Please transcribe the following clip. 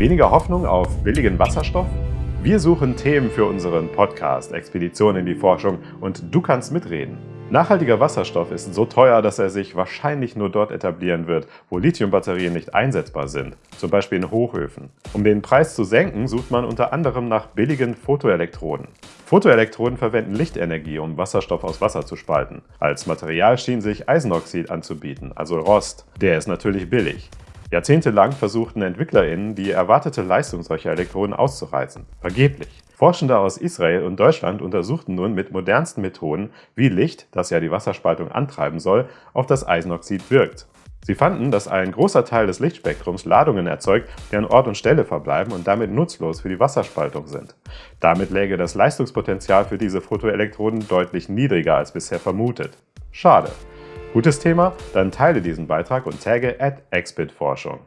Weniger Hoffnung auf billigen Wasserstoff? Wir suchen Themen für unseren Podcast Expedition in die Forschung und du kannst mitreden. Nachhaltiger Wasserstoff ist so teuer, dass er sich wahrscheinlich nur dort etablieren wird, wo Lithiumbatterien nicht einsetzbar sind, zum Beispiel in Hochöfen. Um den Preis zu senken, sucht man unter anderem nach billigen Photoelektroden. Photoelektroden verwenden Lichtenergie, um Wasserstoff aus Wasser zu spalten. Als Material schien sich Eisenoxid anzubieten, also Rost. Der ist natürlich billig. Jahrzehntelang versuchten EntwicklerInnen, die erwartete Leistung solcher Elektroden auszureizen. Vergeblich. Forschende aus Israel und Deutschland untersuchten nun mit modernsten Methoden, wie Licht, das ja die Wasserspaltung antreiben soll, auf das Eisenoxid wirkt. Sie fanden, dass ein großer Teil des Lichtspektrums Ladungen erzeugt, die an Ort und Stelle verbleiben und damit nutzlos für die Wasserspaltung sind. Damit läge das Leistungspotenzial für diese Photoelektroden deutlich niedriger als bisher vermutet. Schade. Gutes Thema? Dann teile diesen Beitrag und tagge at Expitforschung.